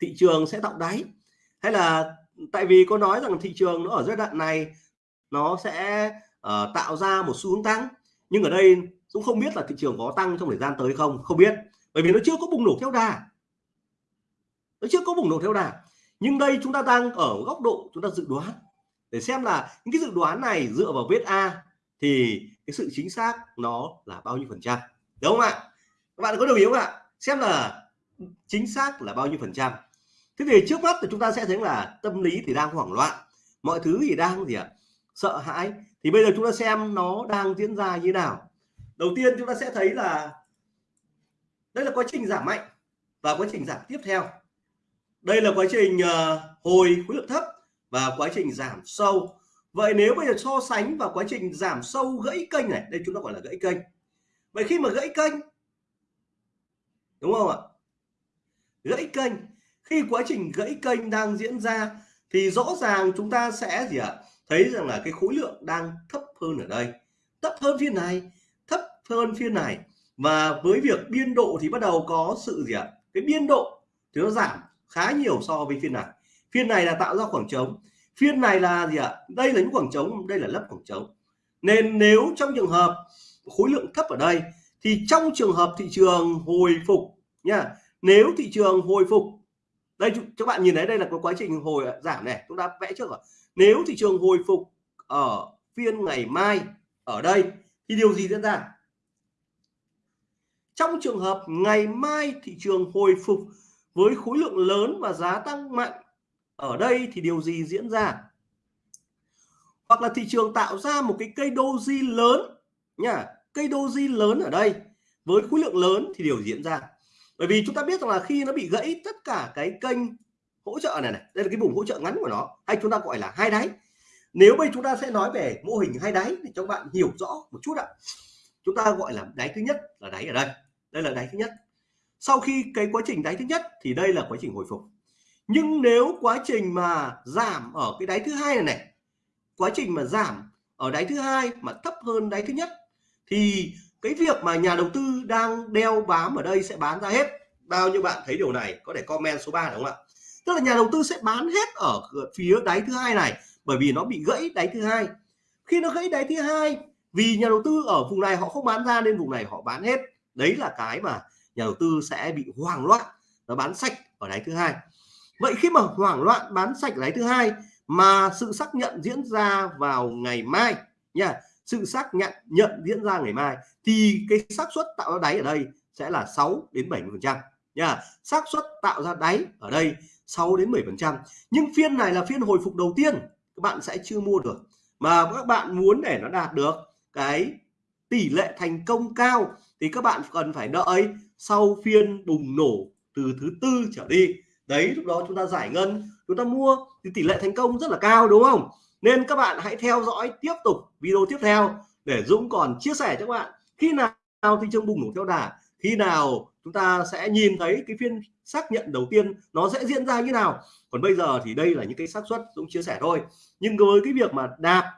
thị trường sẽ tạo đáy hay là tại vì có nói rằng thị trường nó ở giai đoạn này nó sẽ uh, tạo ra một xu hướng tăng nhưng ở đây cũng không biết là thị trường có tăng trong thời gian tới không không biết. Bởi vì nó chưa có bùng nổ theo đà. Nó chưa có bùng nổ theo đà. Nhưng đây chúng ta đang ở góc độ chúng ta dự đoán. Để xem là những cái dự đoán này dựa vào vết A thì cái sự chính xác nó là bao nhiêu phần trăm. Đúng không ạ? Các bạn có đồng ý không ạ? Xem là chính xác là bao nhiêu phần trăm thế thì trước mắt thì chúng ta sẽ thấy là tâm lý thì đang hoảng loạn mọi thứ thì đang gì ạ sợ hãi. Thì bây giờ chúng ta xem nó đang diễn ra như nào. Đầu tiên chúng ta sẽ thấy là đây là quá trình giảm mạnh và quá trình giảm tiếp theo. Đây là quá trình uh, hồi khối lượng thấp và quá trình giảm sâu. Vậy nếu bây giờ so sánh vào quá trình giảm sâu gãy kênh này đây chúng ta gọi là gãy kênh. Vậy khi mà gãy kênh đúng không ạ? Gãy kênh khi quá trình gãy kênh đang diễn ra thì rõ ràng chúng ta sẽ gì ạ? Thấy rằng là cái khối lượng đang thấp hơn ở đây. Thấp hơn phiên này, thấp hơn phiên này. Và với việc biên độ thì bắt đầu có sự gì ạ? Cái biên độ thì nó giảm khá nhiều so với phiên này. Phiên này là tạo ra khoảng trống. Phiên này là gì ạ? Đây là những khoảng trống, đây là lấp khoảng trống. Nên nếu trong trường hợp khối lượng thấp ở đây thì trong trường hợp thị trường hồi phục nha, nếu thị trường hồi phục đây các bạn nhìn thấy đây là cái quá trình hồi giảm này, chúng ta vẽ trước rồi. Nếu thị trường hồi phục ở phiên ngày mai, ở đây, thì điều gì diễn ra? Trong trường hợp ngày mai thị trường hồi phục với khối lượng lớn và giá tăng mạnh, ở đây thì điều gì diễn ra? Hoặc là thị trường tạo ra một cái cây doji lớn nha cây doji lớn ở đây, với khối lượng lớn thì điều diễn ra bởi vì chúng ta biết rằng là khi nó bị gãy tất cả cái kênh hỗ trợ này này, đây là cái vùng hỗ trợ ngắn của nó, hay chúng ta gọi là hai đáy. Nếu bây chúng ta sẽ nói về mô hình hai đáy để cho các bạn hiểu rõ một chút ạ. Chúng ta gọi là đáy thứ nhất là đáy ở đây. Đây là đáy thứ nhất. Sau khi cái quá trình đáy thứ nhất thì đây là quá trình hồi phục. Nhưng nếu quá trình mà giảm ở cái đáy thứ hai này này, quá trình mà giảm ở đáy thứ hai mà thấp hơn đáy thứ nhất, thì cái việc mà nhà đầu tư đang đeo bám ở đây sẽ bán ra hết. Bao nhiêu bạn thấy điều này, có thể comment số 3 đúng không ạ? Tức là nhà đầu tư sẽ bán hết ở phía đáy thứ hai này, bởi vì nó bị gãy đáy thứ hai. Khi nó gãy đáy thứ hai, vì nhà đầu tư ở vùng này họ không bán ra nên vùng này họ bán hết. Đấy là cái mà nhà đầu tư sẽ bị hoảng loạn, nó bán sạch ở đáy thứ hai. Vậy khi mà hoảng loạn bán sạch đáy thứ hai mà sự xác nhận diễn ra vào ngày mai nha sự xác nhận nhận diễn ra ngày mai, thì cái xác suất tạo ra đáy ở đây sẽ là 6 đến 70 phần trăm, nha. Xác suất tạo ra đáy ở đây 6 đến 10 phần trăm. Nhưng phiên này là phiên hồi phục đầu tiên, các bạn sẽ chưa mua được. Mà các bạn muốn để nó đạt được cái tỷ lệ thành công cao, thì các bạn cần phải đợi sau phiên bùng nổ từ thứ tư trở đi. Đấy, lúc đó chúng ta giải ngân, chúng ta mua thì tỷ lệ thành công rất là cao, đúng không? Nên các bạn hãy theo dõi tiếp tục video tiếp theo để Dũng còn chia sẻ cho các bạn khi nào thị trường bùng nổ theo đà, khi nào chúng ta sẽ nhìn thấy cái phiên xác nhận đầu tiên nó sẽ diễn ra như nào. Còn bây giờ thì đây là những cái xác suất Dũng chia sẻ thôi. Nhưng với cái việc mà đạp,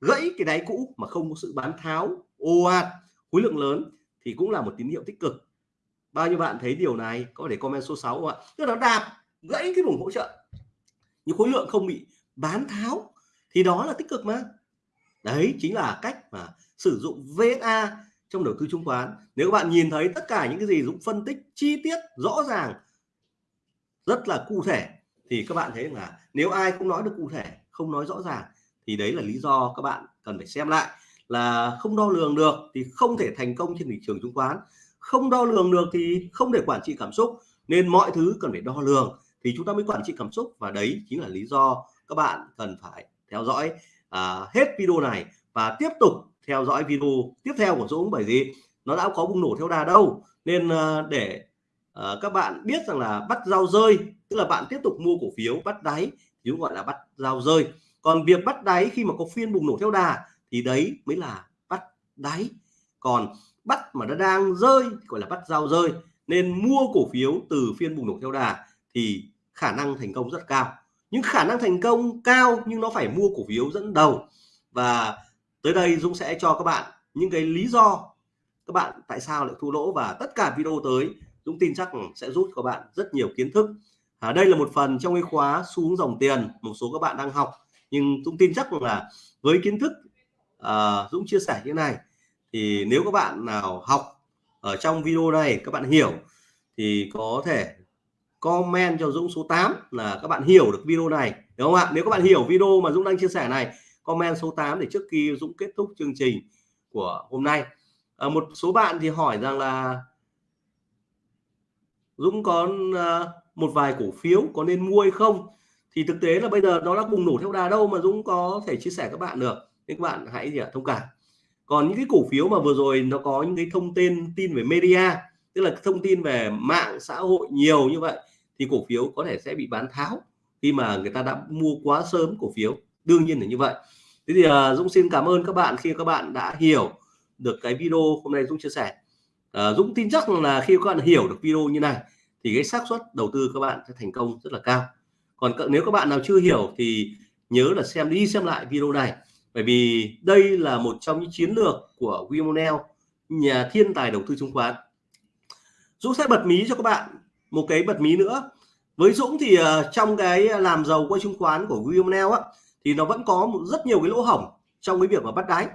gãy cái đáy cũ mà không có sự bán tháo, ồ ạt, khối lượng lớn thì cũng là một tín hiệu tích cực. Bao nhiêu bạn thấy điều này? Có thể comment số 6 không ạ? Tức là đạp, gãy cái vùng hỗ trợ. Nhưng khối lượng không bị bán tháo, thì đó là tích cực mà. Đấy, chính là cách mà sử dụng VSA trong đầu tư chứng khoán. Nếu các bạn nhìn thấy tất cả những cái gì Dũng phân tích chi tiết rõ ràng, rất là cụ thể, thì các bạn thấy là nếu ai không nói được cụ thể, không nói rõ ràng, thì đấy là lý do các bạn cần phải xem lại. Là không đo lường được thì không thể thành công trên thị trường chứng khoán. Không đo lường được thì không thể quản trị cảm xúc. Nên mọi thứ cần phải đo lường thì chúng ta mới quản trị cảm xúc. Và đấy chính là lý do các bạn cần phải theo dõi à, hết video này và tiếp tục theo dõi video tiếp theo của Dũng bởi vì nó đã có bùng nổ theo đà đâu. Nên uh, để uh, các bạn biết rằng là bắt dao rơi tức là bạn tiếp tục mua cổ phiếu bắt đáy thì gọi là bắt dao rơi. Còn việc bắt đáy khi mà có phiên bùng nổ theo đà thì đấy mới là bắt đáy. Còn bắt mà nó đang rơi gọi là bắt dao rơi. Nên mua cổ phiếu từ phiên bùng nổ theo đà thì khả năng thành công rất cao những khả năng thành công cao nhưng nó phải mua cổ phiếu dẫn đầu. Và tới đây Dũng sẽ cho các bạn những cái lý do các bạn tại sao lại thua lỗ. Và tất cả video tới Dũng tin chắc sẽ giúp các bạn rất nhiều kiến thức. À, đây là một phần trong cái khóa xuống dòng tiền một số các bạn đang học. Nhưng Dũng tin chắc là với kiến thức à, Dũng chia sẻ như này thì nếu các bạn nào học ở trong video này các bạn hiểu thì có thể comment cho Dũng số 8 là các bạn hiểu được video này đúng không ạ? Nếu các bạn hiểu video mà Dũng đang chia sẻ này comment số 8 để trước khi Dũng kết thúc chương trình của hôm nay. À, một số bạn thì hỏi rằng là Dũng có ờ, một vài cổ phiếu có nên mua hay không? Thì thực tế là bây giờ nó đã bùng nổ theo đà đâu mà Dũng có thể chia sẻ các bạn được. Nên các bạn hãy gì ạ thông cảm. Còn những cái cổ phiếu mà vừa rồi nó có những cái thông tin tin về media tức là thông tin về mạng xã hội nhiều như vậy thì cổ phiếu có thể sẽ bị bán tháo khi mà người ta đã mua quá sớm cổ phiếu. Đương nhiên là như vậy. Thế thì uh, Dũng xin cảm ơn các bạn khi các bạn đã hiểu được cái video hôm nay Dũng chia sẻ. Uh, Dũng tin chắc là khi các bạn hiểu được video như này thì cái xác suất đầu tư các bạn sẽ thành công rất là cao. Còn nếu các bạn nào chưa hiểu thì nhớ là xem đi xem lại video này. Bởi vì đây là một trong những chiến lược của Wimonel nhà thiên tài đầu tư chứng khoán. Dũng sẽ bật mí cho các bạn một cái bật mí nữa. Với Dũng thì uh, trong cái làm giàu qua chứng khoán của Wilmonel á thì nó vẫn có một, rất nhiều cái lỗ hổng trong cái việc mà bắt đáy.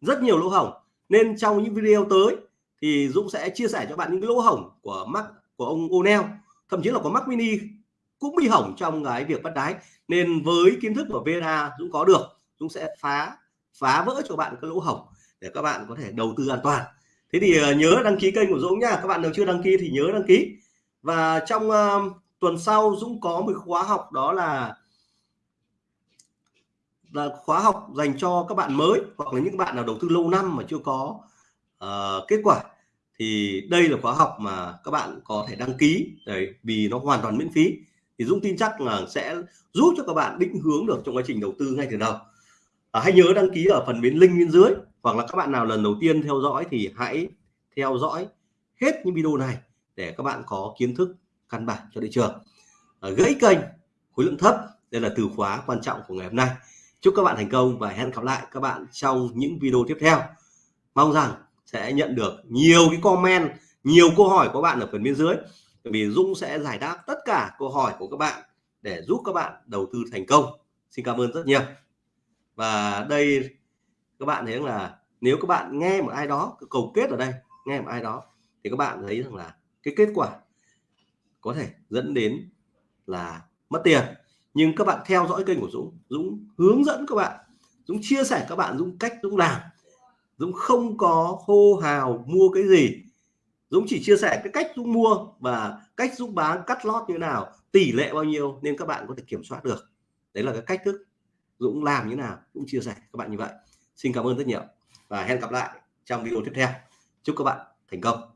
Rất nhiều lỗ hổng. Nên trong những video tới thì Dũng sẽ chia sẻ cho bạn những cái lỗ hổng của mắc của ông O'Neill thậm chí là có Mac Mini cũng bị hỏng trong cái việc bắt đáy. Nên với kiến thức của VNA Dũng có được Dũng sẽ phá phá vỡ cho bạn cái lỗ hổng để các bạn có thể đầu tư an toàn. Thế thì uh, nhớ đăng ký kênh của Dũng nha các bạn nào chưa đăng ký thì nhớ đăng ký và trong uh, tuần sau Dũng có một khóa học đó là là khóa học dành cho các bạn mới hoặc là những bạn nào đầu tư lâu năm mà chưa có uh, kết quả. Thì đây là khóa học mà các bạn có thể đăng ký đấy vì nó hoàn toàn miễn phí. Thì Dũng tin chắc là sẽ giúp cho các bạn định hướng được trong quá trình đầu tư ngay từ đầu. À, hãy nhớ đăng ký ở phần bên link bên dưới hoặc là các bạn nào lần đầu tiên theo dõi thì hãy theo dõi hết những video này để các bạn có kiến thức căn bản cho thị trường. À, gãy kênh khối lượng thấp đây là từ khóa quan trọng của ngày hôm nay. Chúc các bạn thành công và hẹn gặp lại các bạn trong những video tiếp theo. Mong rằng sẽ nhận được nhiều cái comment nhiều câu hỏi của bạn ở phần bên dưới. Vì Dung sẽ giải đáp tất cả câu hỏi của các bạn để giúp các bạn đầu tư thành công. Xin cảm ơn rất nhiều. Và đây các bạn thấy là nếu các bạn nghe một ai đó cầu kết ở đây nghe một ai đó thì các bạn thấy rằng là cái kết quả có thể dẫn đến là mất tiền. Nhưng các bạn theo dõi kênh của Dũng Dũng hướng dẫn các bạn, Dũng chia sẻ các bạn, Dũng cách Dũng làm. Dũng không có hô hào mua cái gì. Dũng chỉ chia sẻ cái cách Dũng mua và cách Dũng bán, cắt lót như nào, tỷ lệ bao nhiêu nên các bạn có thể kiểm soát được. Đấy là cái cách thức Dũng làm như nào cũng chia sẻ các bạn như vậy. Xin cảm ơn rất nhiều và hẹn gặp lại trong video tiếp theo. Chúc các bạn thành công.